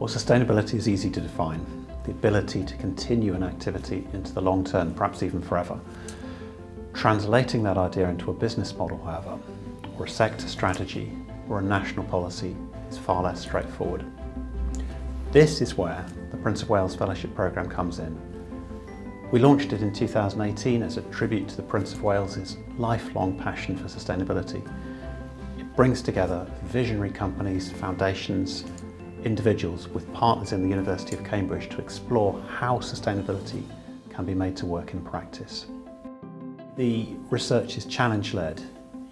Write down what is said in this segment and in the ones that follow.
Well, sustainability is easy to define. The ability to continue an activity into the long term, perhaps even forever. Translating that idea into a business model, however, or a sector strategy, or a national policy is far less straightforward. This is where the Prince of Wales Fellowship Programme comes in. We launched it in 2018 as a tribute to the Prince of Wales's lifelong passion for sustainability. It brings together visionary companies, foundations, individuals with partners in the University of Cambridge to explore how sustainability can be made to work in practice. The research is challenge-led,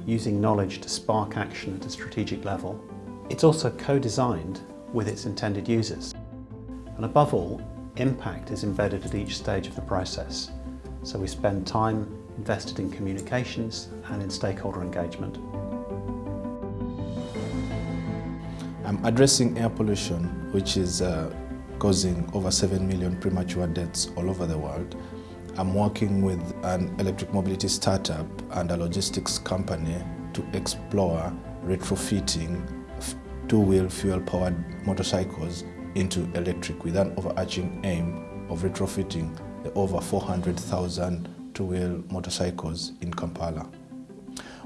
using knowledge to spark action at a strategic level. It's also co-designed with its intended users. And above all, impact is embedded at each stage of the process. So we spend time invested in communications and in stakeholder engagement. I'm addressing air pollution, which is uh, causing over 7 million premature deaths all over the world. I'm working with an electric mobility startup and a logistics company to explore retrofitting two-wheel fuel-powered motorcycles into electric with an overarching aim of retrofitting the over 400,000 two-wheel motorcycles in Kampala.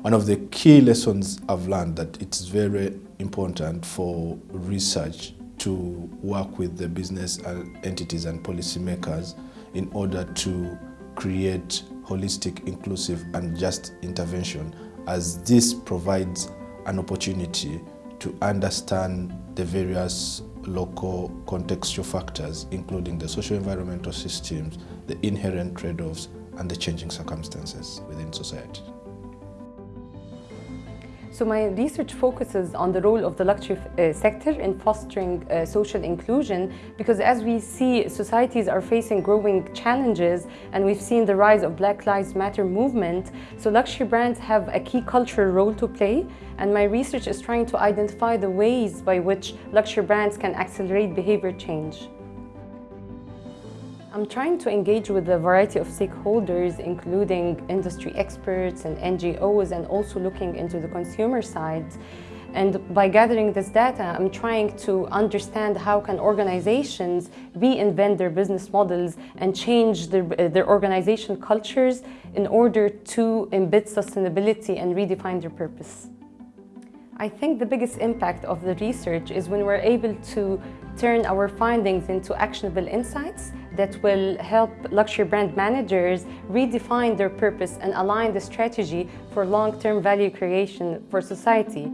One of the key lessons I've learned that it's very important for research to work with the business entities and policymakers in order to create holistic, inclusive and just intervention as this provides an opportunity to understand the various local contextual factors, including the social environmental systems, the inherent trade-offs and the changing circumstances within society. So my research focuses on the role of the luxury uh, sector in fostering uh, social inclusion because as we see societies are facing growing challenges and we've seen the rise of Black Lives Matter movement, so luxury brands have a key cultural role to play and my research is trying to identify the ways by which luxury brands can accelerate behavior change. I'm trying to engage with a variety of stakeholders, including industry experts and NGOs, and also looking into the consumer side. And by gathering this data, I'm trying to understand how can organizations reinvent their business models and change their, uh, their organization cultures in order to embed sustainability and redefine their purpose. I think the biggest impact of the research is when we're able to turn our findings into actionable insights that will help luxury brand managers redefine their purpose and align the strategy for long-term value creation for society.